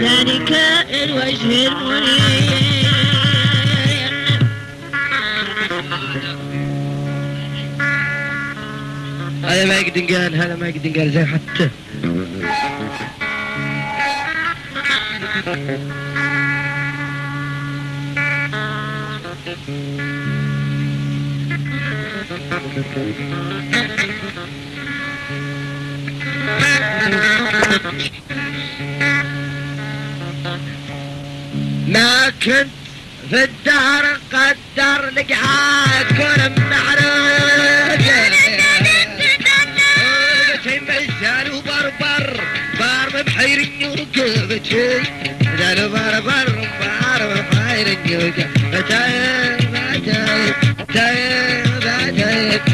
ذلك الوجه المنير. هذا ما يقدر قال هذا ما يقدر قال زي حتى. ما كنت في الدهر قدر لقعاك كون معروف بتي مزال وبربر بار بحير النيوك بتي مزال وبربر بار بحير النيوك بتي بتي بتي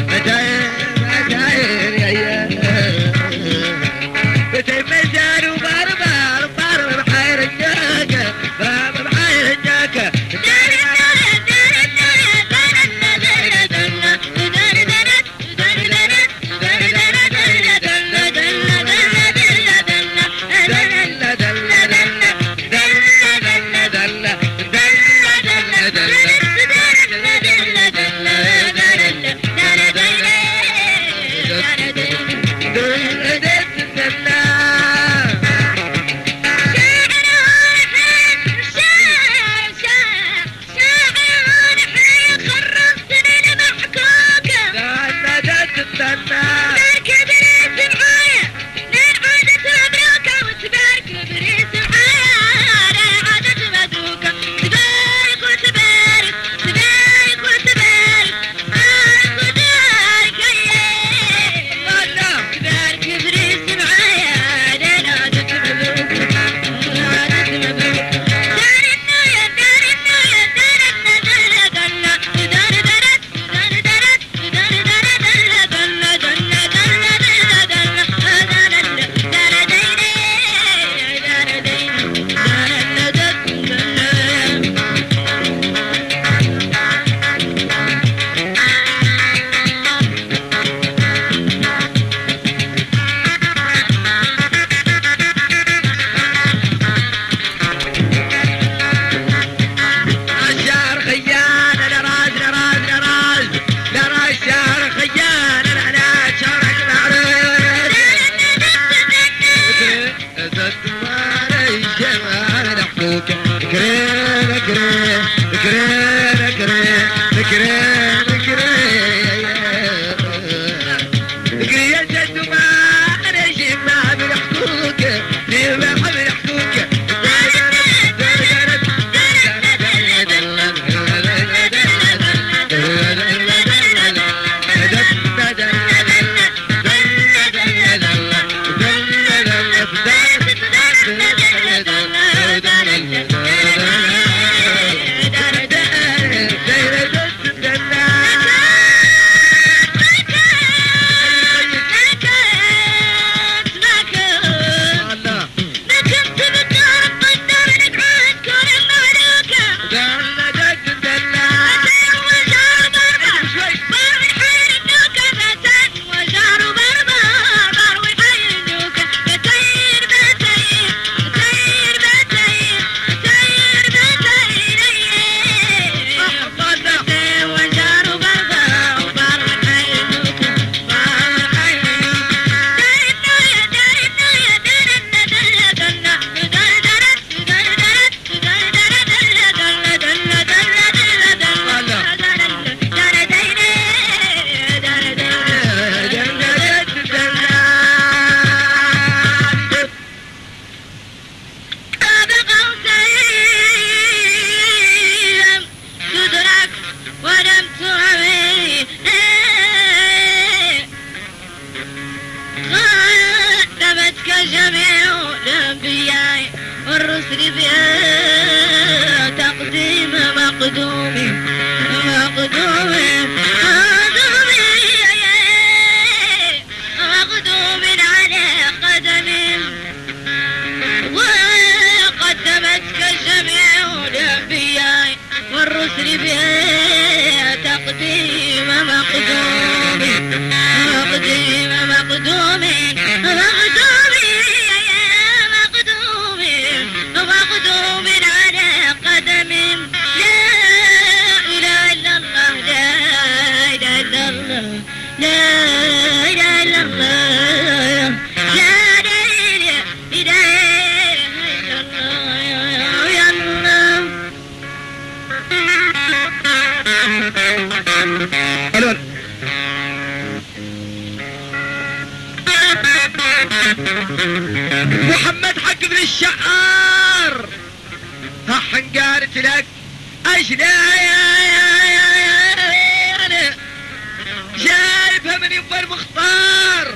جايبها من يما المختار.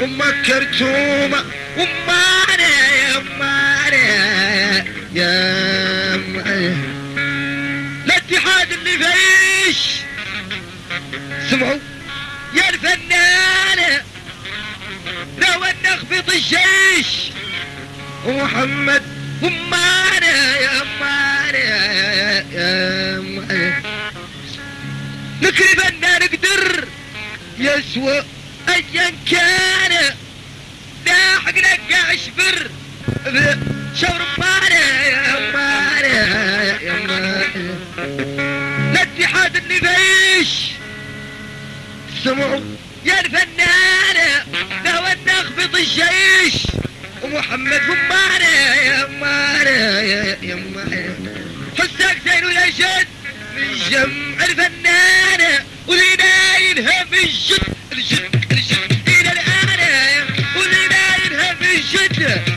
أمك كرتومة. امانا يا امانا يا امانا الاتحاد اللي فيش. سمعوا؟ يا الفنانة. لو نخفض الجيش. ومحمد امانا يا امانا يا امانا نكري نقدر يسوى ايا كان. لاحق لك اشبر شور امانا يا امانا يا امانا الاتحاد اللي فيش سمعوا يا الفنانة. لو نخبط الجيش. ومحمد همانة يا مانة يا مانة حسك زين ويا جد من جمع الفنانة. ولنايلها من جد الجد الجد. إلى الآن ولنايلها من جد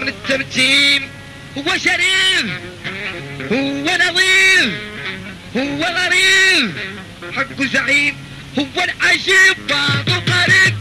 من الترتيب هو شريف هو نظيف هو غريب. حق زعيم هو العجيب بعض قريب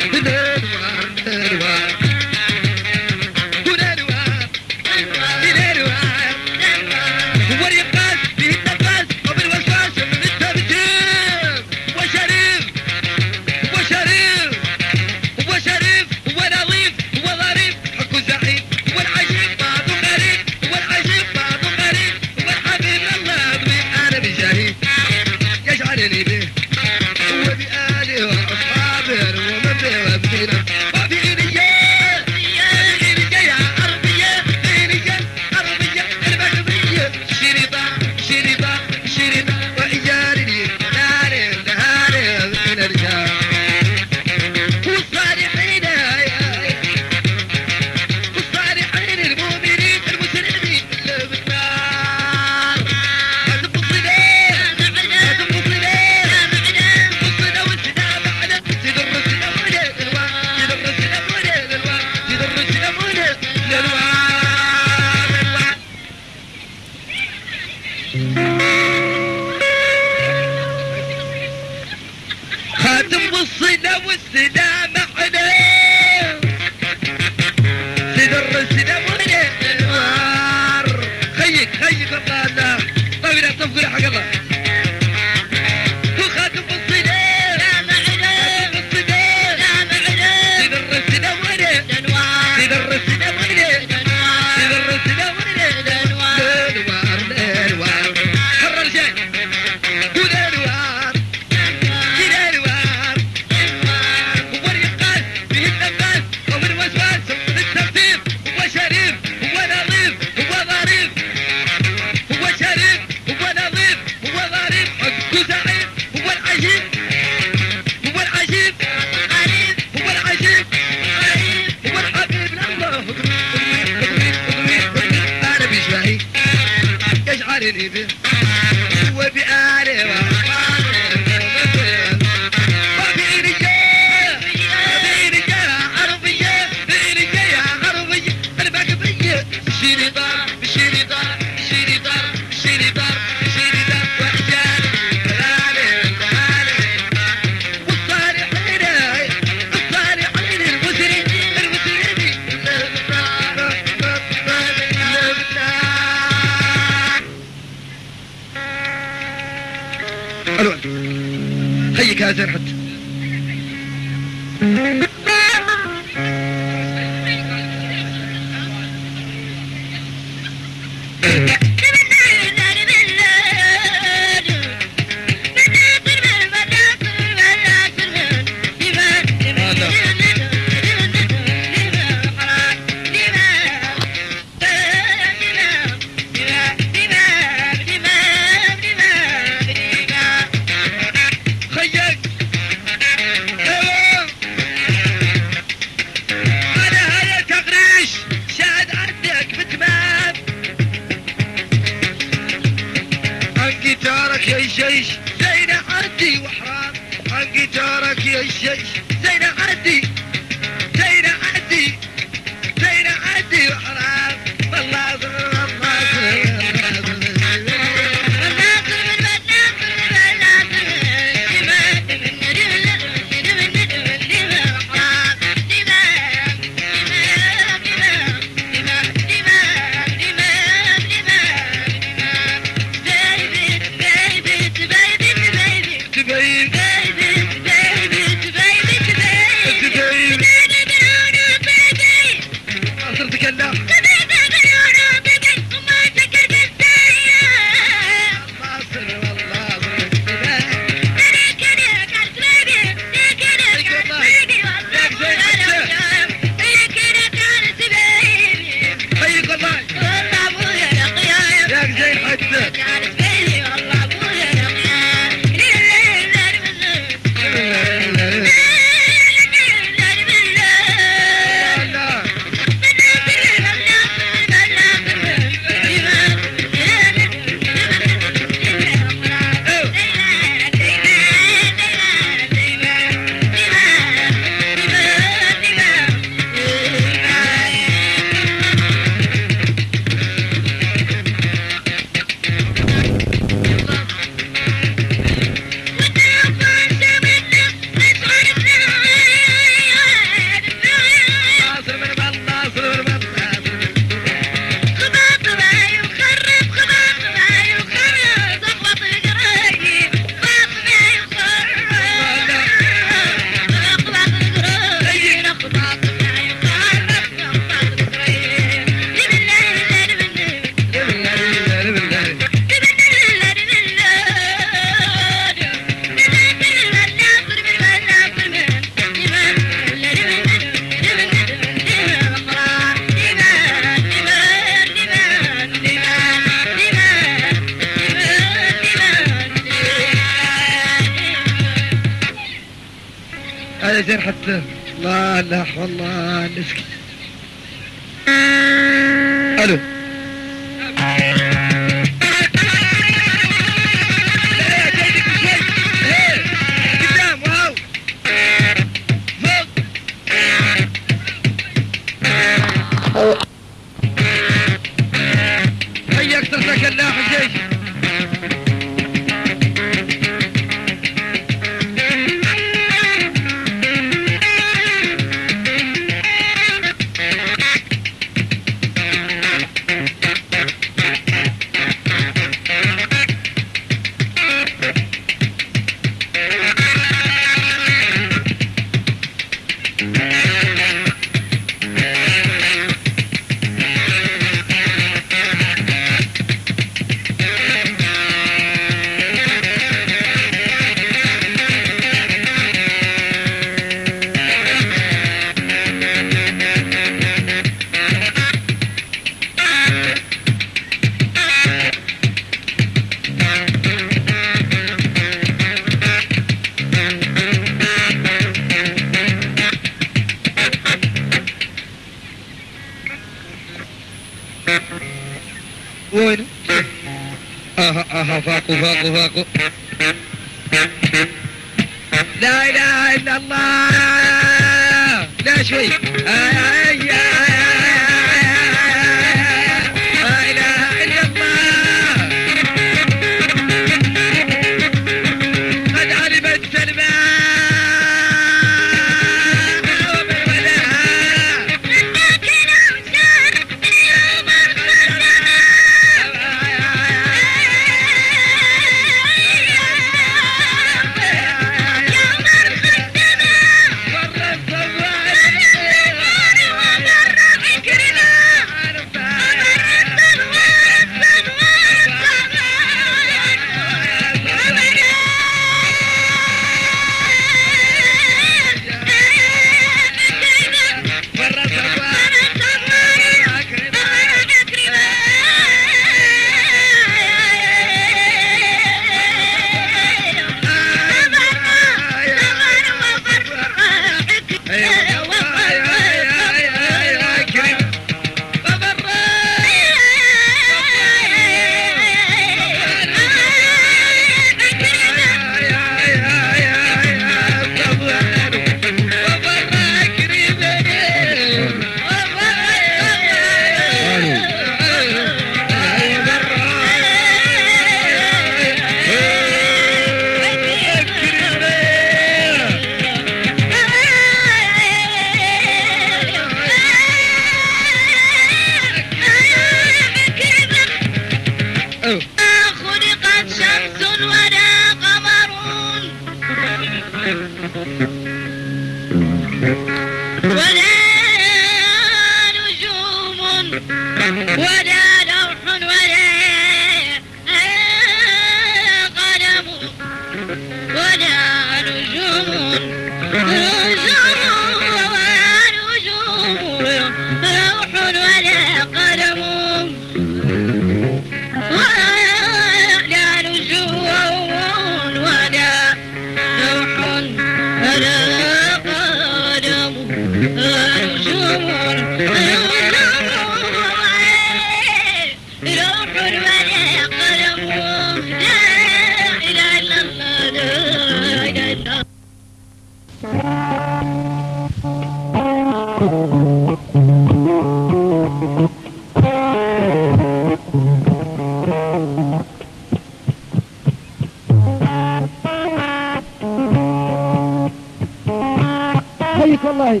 حيك والله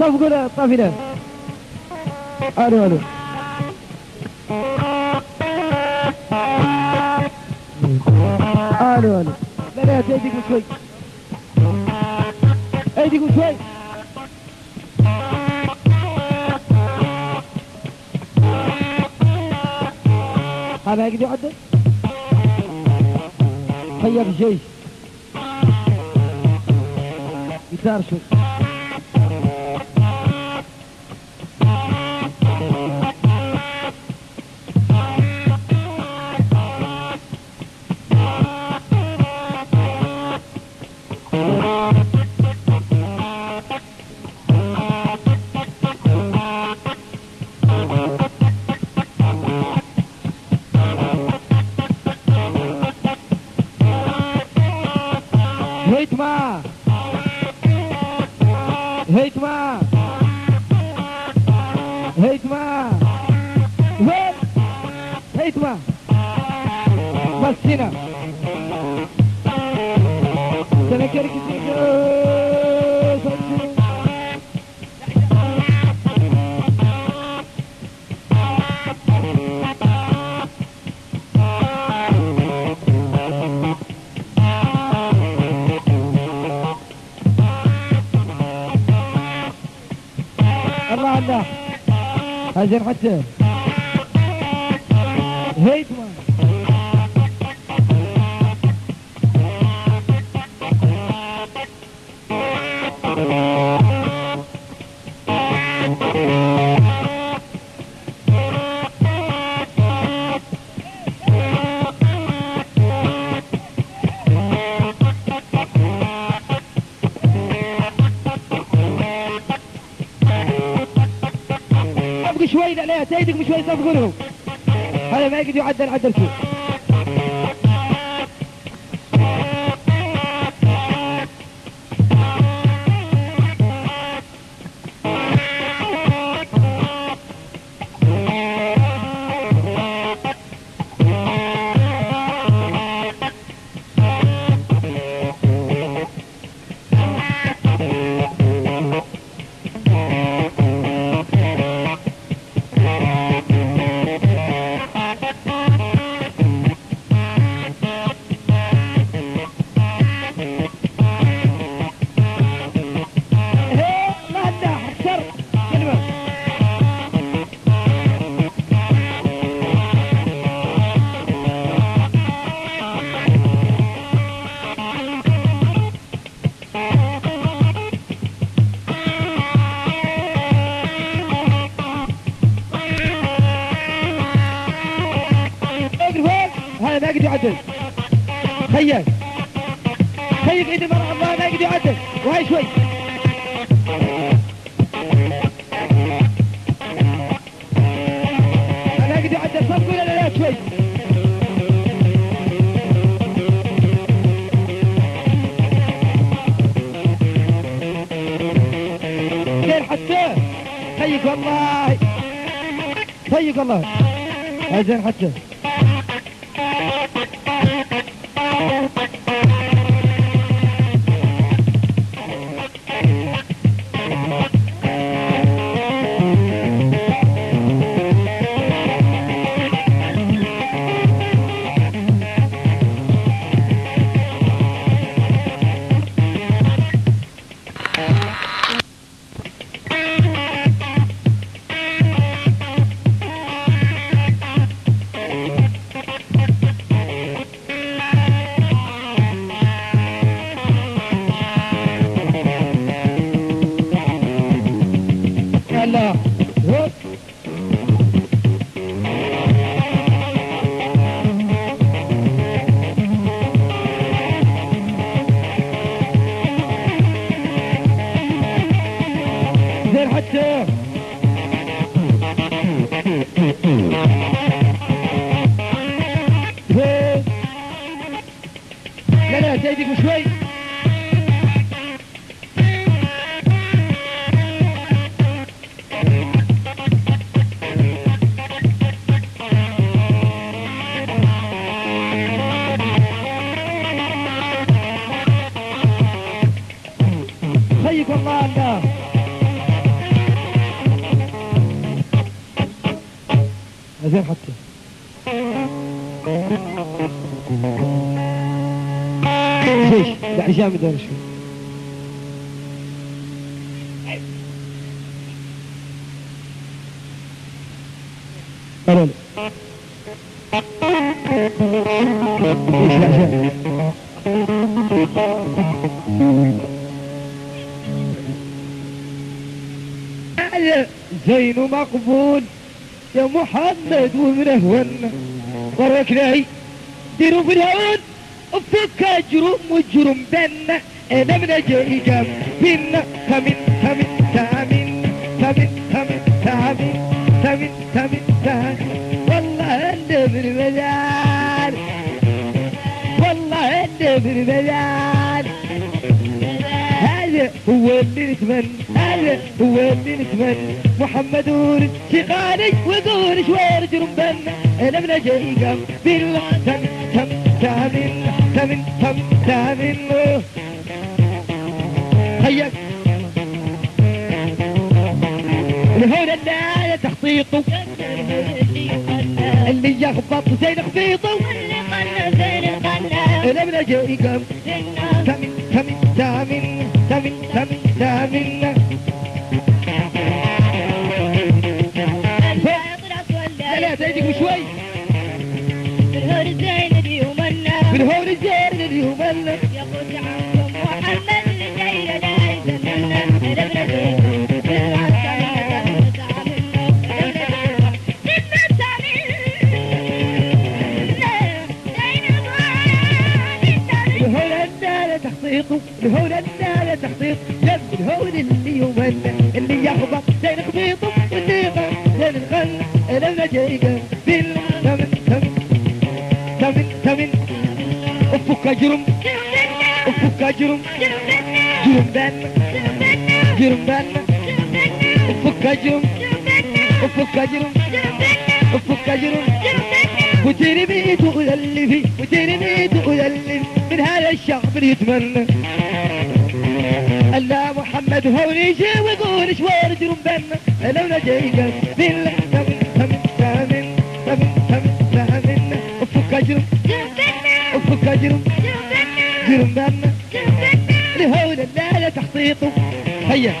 طب قول طب هنا الو الو هاجر حتى هيتمان. شوي صفقوا لهم هذا ما يقدر يعدل عدل فيه. حتى خيك والله خيك والله هاي زين حتى أنا شوي قالوا زين مقبول يا محمد ومنهون برك لي. ديروا في الهون وفك جرم وجرم بنا أنا من جاي جام بنا تمن تمن تامن تمن تمن تامن تمن تمن تامن والله انت بالمدار والله انت بالمدار هذا هو اللي نتمنى هذا هو اللي نتمنى محمد ورد شغالي وقول شوير جربنا أنا من جاي قام بالله تم تم تامن تمن تم تامن هيا الهون الناية تخطيطه. اللي يخبط زين خطيطه. أنا من جاي قام تمن تمن تامن تمن تمن تامن لا زيدك شوي. بالهور الزين اليوم من هون الزين اليوم اللي يقول عنكم محمد الجيل لا يزمنا الهون النالة تخطيطه الهون النالة تخطيط جنب الهون اللي يمنى اللي يخبط زين خبيطه واللي يغنى زين الغنى أنا جايقه جرم افك جرم جرم بان جرم بان افك جرم افك جرم افك جرم وترمي تؤلفي وترمي تؤلفي من هذا الشعب اللي يتمنى الله محمد هو يجي ويقول شوار جرم بنا لو نجيك بالله تمن تمن تمن تمن تمن تمن افك جرم جرم جرم بنا لهول لا لا تحطيطه. هيا.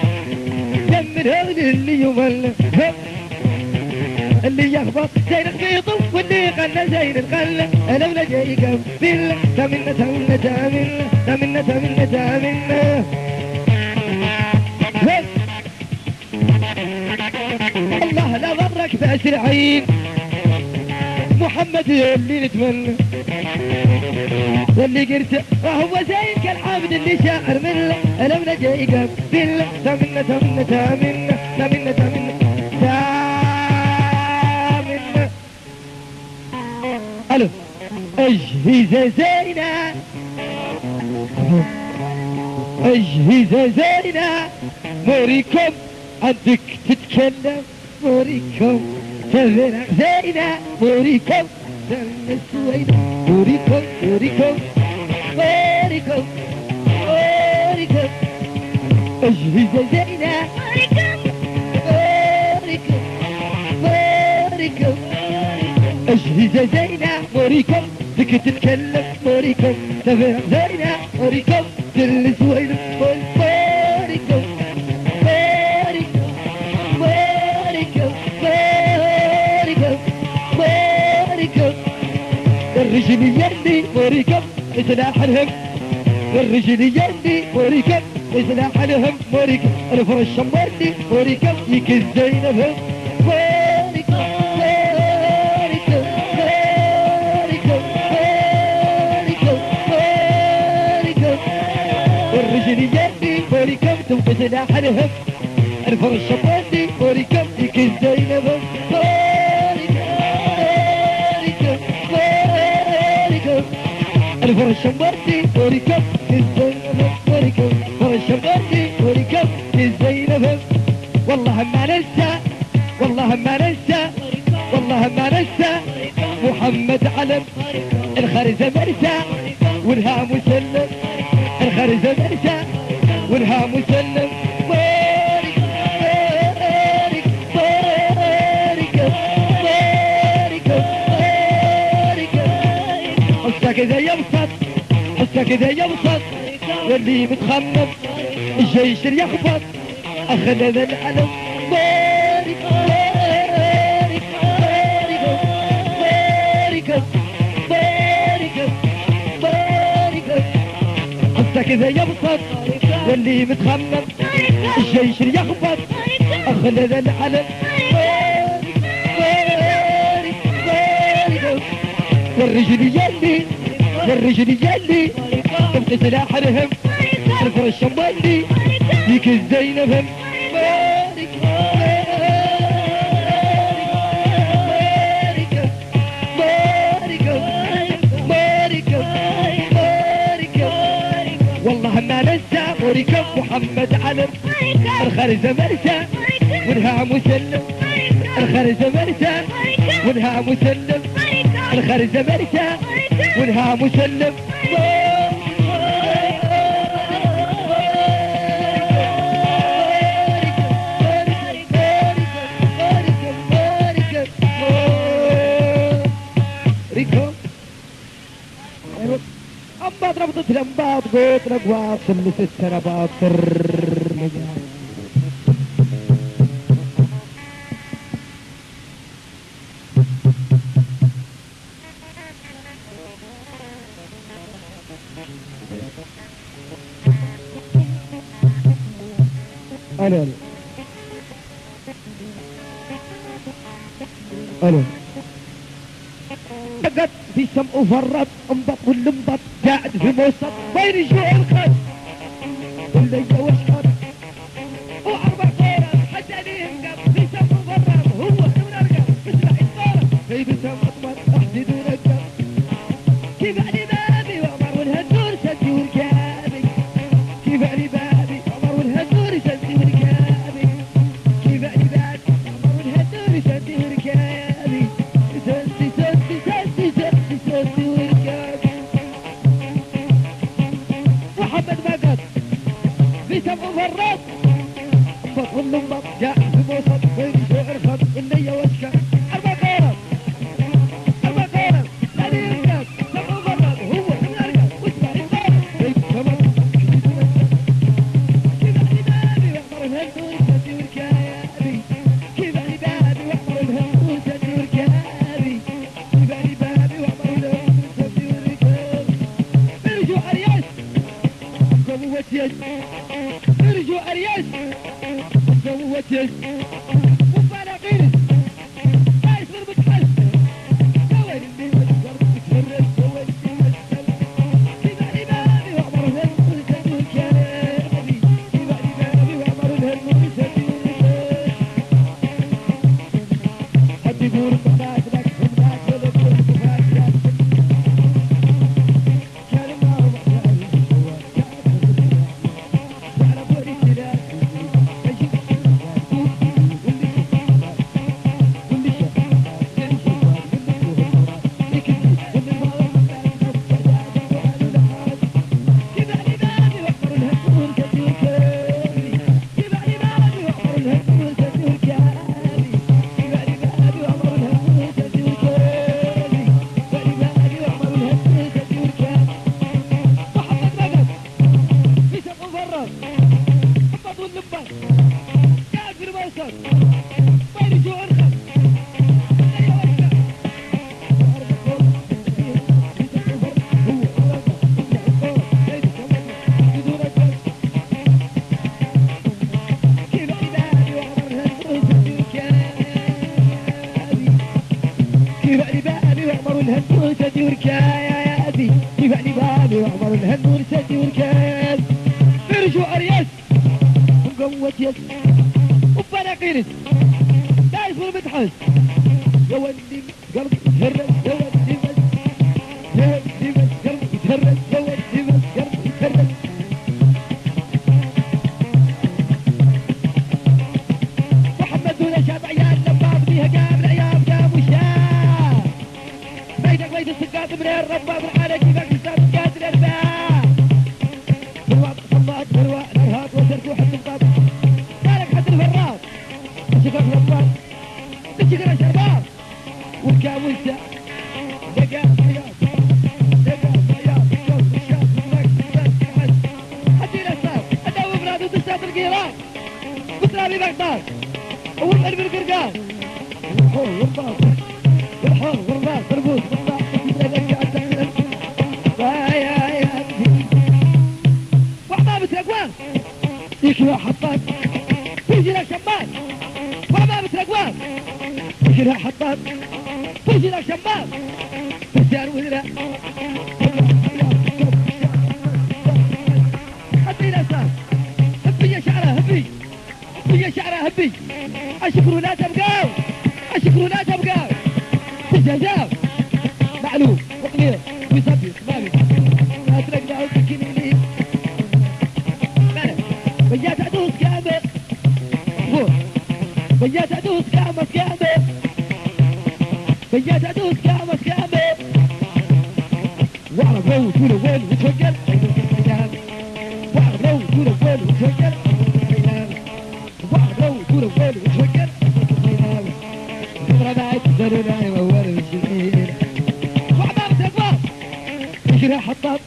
دمر هول اللي يمل. اللي يخبط زين القيطه واللي غنى زين الغلة لو نجيك بالله تمن تمن تمن تمن تمن تمن هيك. الله لا ضرك بأس العين محمد اللي نتمنى. واللي قلت وهو زين كالعابد اللي شاعر منه لو نجيك بالله تمنى تمنى تمنى تمنى تمنى تمنى. ألو اجهزه زينة. اجهزه زينة. موريكم عندك تتكلم. موريكم تفرق زينة. موريكم سنة سوينة موريكم موريكم موريكم موريكم اجهزه زينه موريكم موريكم اجهزه زينه موريكم فيك تتكلم موريكم تفرق زينه موريكم تلس وين الرجل يلي موريكم سلاح الهم. الرجل يلي موريكم سلاح الهم. موريكم الفرش شمرني موريكم يكز زينبهم الرجل سلاح الهم. الفرش شمرني موريكم يكز الفرش مبردي وركب الزينب وركب وركب والله ما ننسى والله ما ننسى والله ما ننسى محمد علم الخرزة مرسى والها مسلم الخرزة مرسى اذا يبسط واللي متخمم الجيش يخبط. أخذ ذا العلم حسك اذا يبسط واللي متخمم الجيش يخبط. أخذ ذا العلم والرجل يلي والرجل يلي. تبقى سلاح الهم الفرش مولي ديك الزينب بارك والله ما ننسى وركب محمد علم. الخرزة مرسى ونها مسلم. الخرزة مرسى ونها مسلم. الخرزة مرسى ونها مسلم. أما ضربت لمبات قوت رقوات سلس السربات سر. ألو ألو. قد في سم وفرط. ارجو أرياس. وفانا قيرس ما يصير بتحس بيد السقاط من الرباب على كيفك حساب قاتل الباب بالوقت صلات بالوقت الارهاب وسرت وحد الباب مالك حد الفراس شكر الرباب تشكر الشباب والكام وانت دقا حياة دقا حياة شوف الشاب منك بس حد حد الاسباب اداوي بلاد وتساب القيران وترابي بغداد والقلب القرقان والحور والباص يكفي حطاب لك شمال وحبابة الاقوام يجي لها حطاب لك شمال بسيار وزراء حطي الاساس هبي يا شعرة هبي هبي يا شعرة هبي اشكروا لا بيات ادوس كامل كامل واعرف لو تقول وين وتوكل واعرف لو تقول وين وتوكل واعرف لو تقول وين وتوكل ربعت ضروري وور الشرير وعباب تكبر يجري حطاب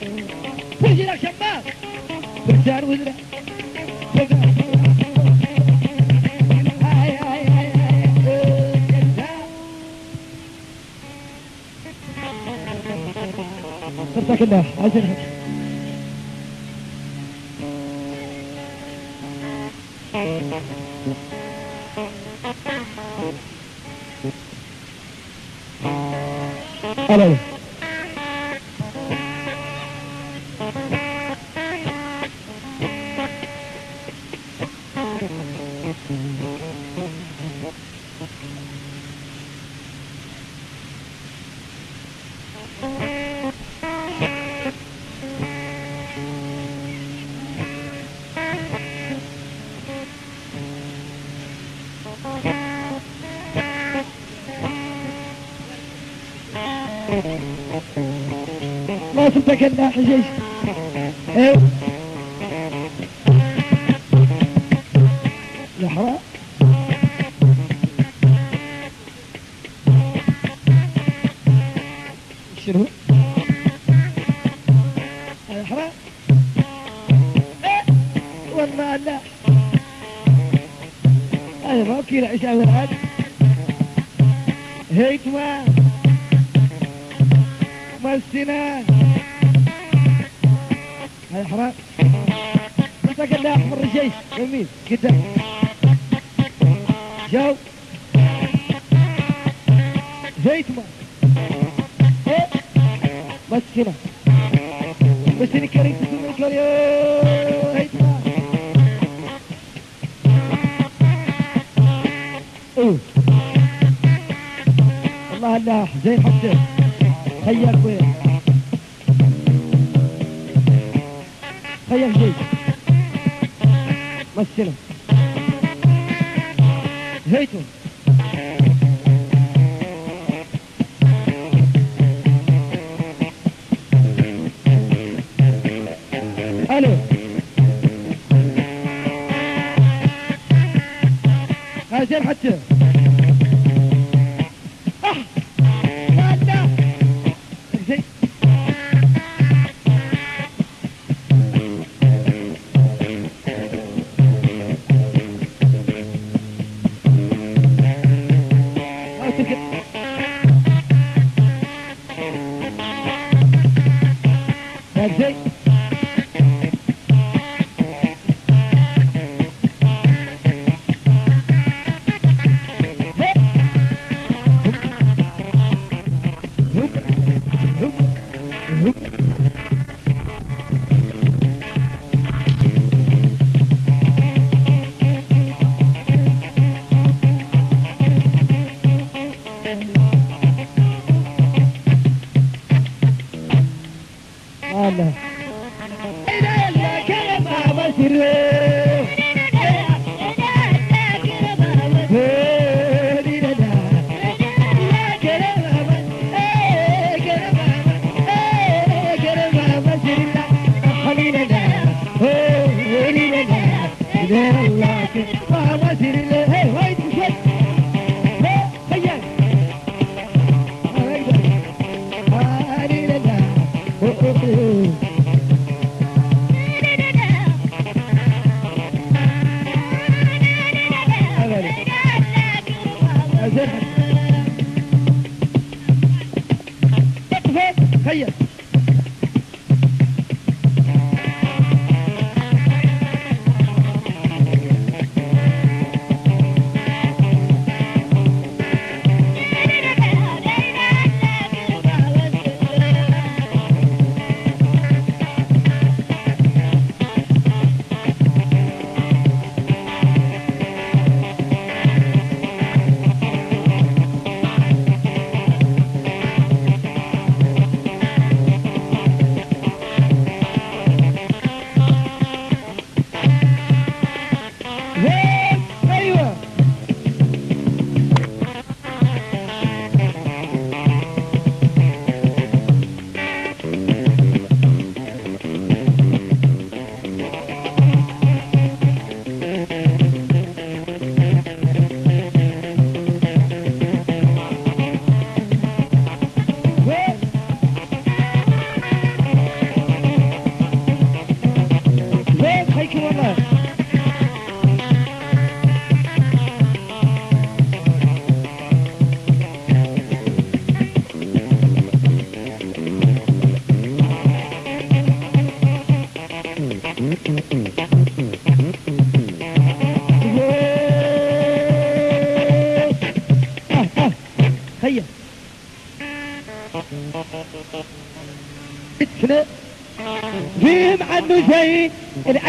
ويجري شباب برسال وزرع صرتك الله عايزين ألو ما zeggen, dames en heren. money.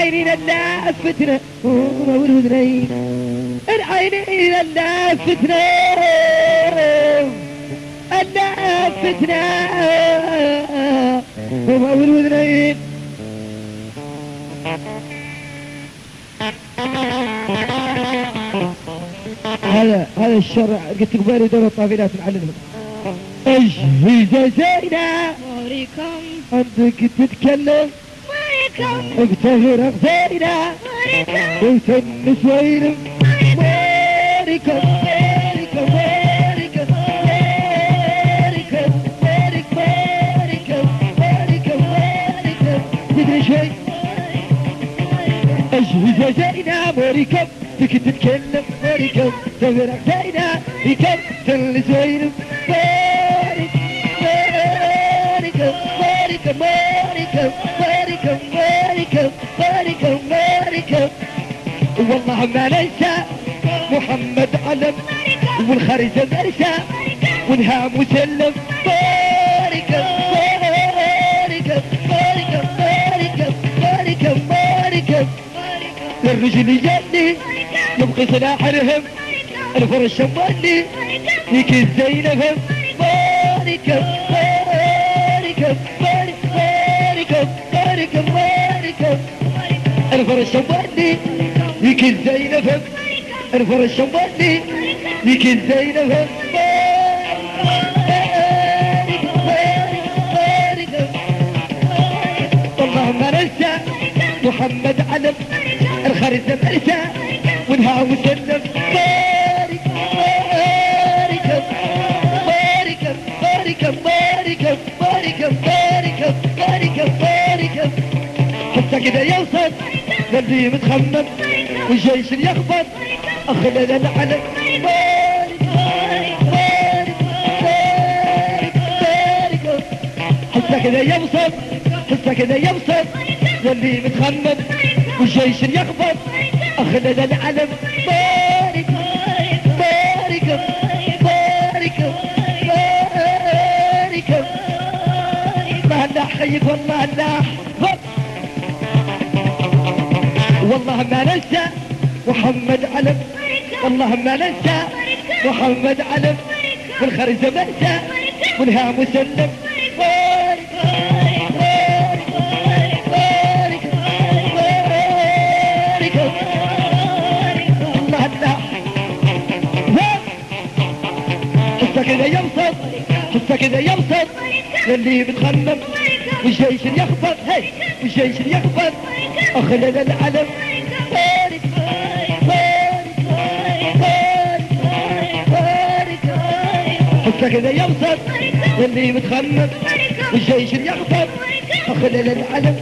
العينين الناس فتنة. ونور وذنين العينين الناس فتنة. الناس فتنة. ونور وذنين هذا هذا الشرع قلت لك بالي دور الطافيلات معلمك اجهز زينب عمركم عندك تتكلم؟ exagera, exagera, America, America, America, America, America, America, America, America, America, we can shake. Exagera, America, we can tell America, exagera, exagera, we can tell this way, والله ما ننسى محمد علم. والخرزة مرسى ونهام مسلم بارك بارك بارك بارك بارك بارك. الرجل يجني يبقي سلاح الهم. الفرش مولي يك الزينب بارك بارك بارك بارك بارك بارك. الفرش مولي يك الزينب الفرش مولي يك الزينب والله ما ننسى محمد علم الخرزة مرسى ونها وسلم بارك بارك بارك بارك بارك بارك بارك بارك بارك. حتى كده يوصل للي متخمم. والجيش الأخضر أخذنا على بارك كذا يبسط حتى كذا يبسط واللي متخمم والجيش يخبط أخذنا العلم بارك بارك بارك بارك الله حيك والله الله والله ما ننسى محمد علم. والله ما ننسى محمد علم. والخرزة منسى منها مسلم كذا ينصب حسه كذا للي بتخلف والجيش يخبط. هاي والجيش يخبط. أخلل العلم. كغدا يوصل واللي متخمص والجيش اللي يغطس وخلل العلم.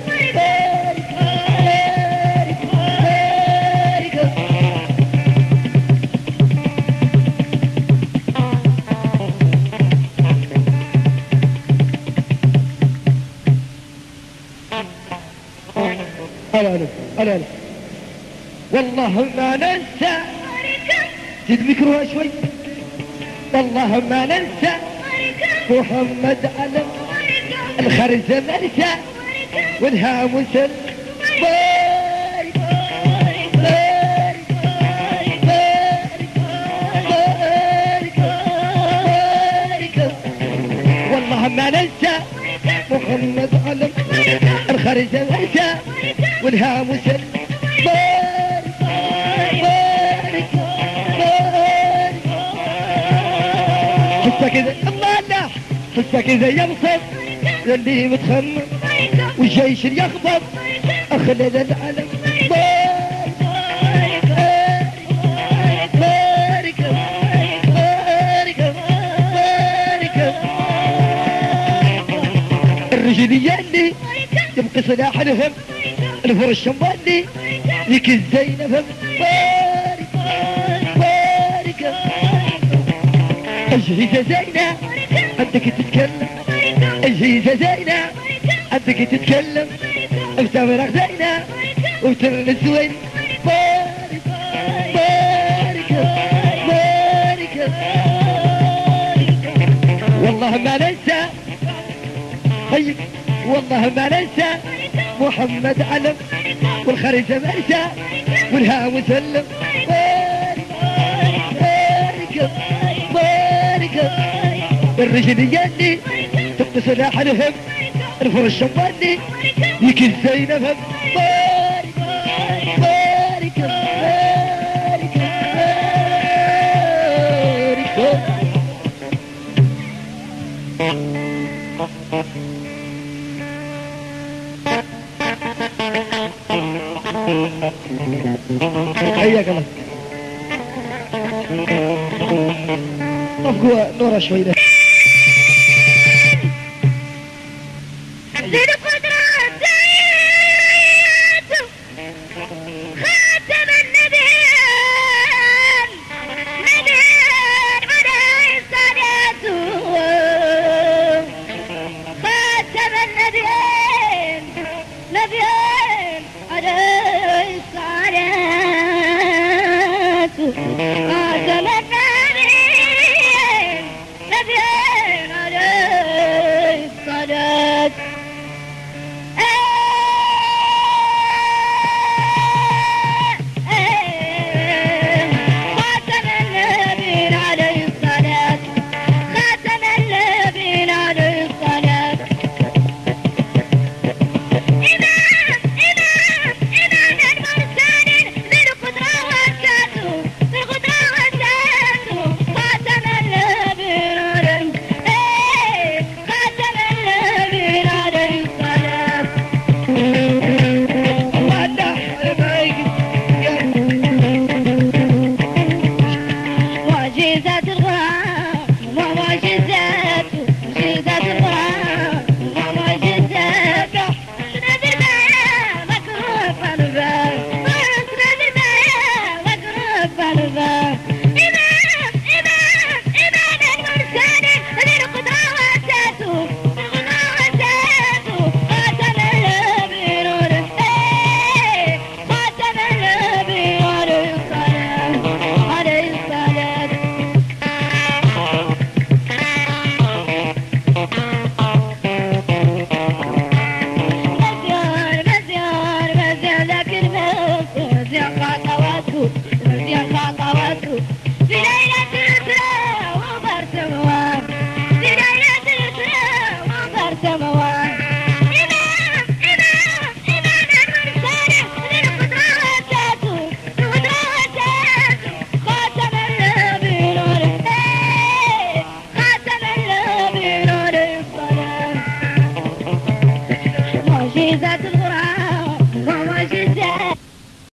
ألا ألا والله ما ننسى. تذكروها شوي. الله ما ننسى. محمد علم الخرزة مرسى والهاموس باي والله ما ننسى. محمد علم الخرزة مرسى والهاموس السكن زي يبصد للي متخمم والجيش اللي يخبط أخلد العالم. الرجلية اللي يبقى سلاح لهم الفر الشمالي لك الزينب بارك باركة باركة أجهزة زينب عندك تتكلم أجهزة زينة. عندك تتكلم بتمرق زينة. وترن زوين. بارك بارك بارك. والله ما ننسى. طيب والله ما ننسى. محمد علم والخريجة مرسى والها مسلم الرجل تبقى سلاح الهم الفرش شمالي يكن زينب حياك الله طفقوا نورة شوي ده